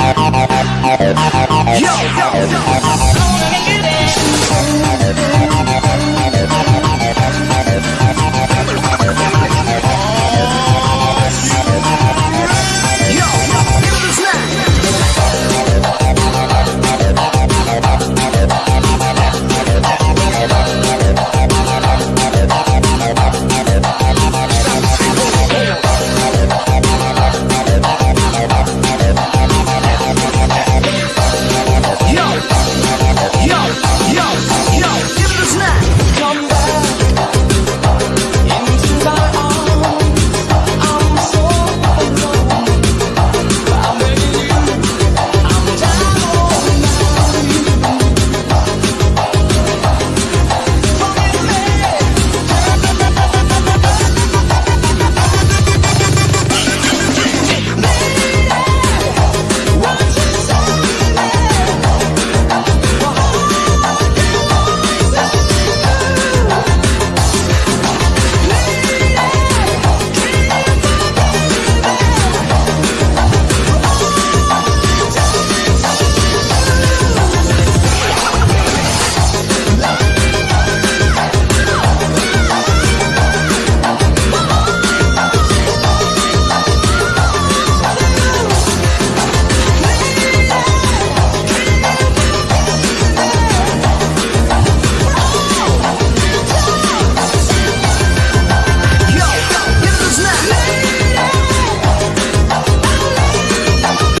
I'm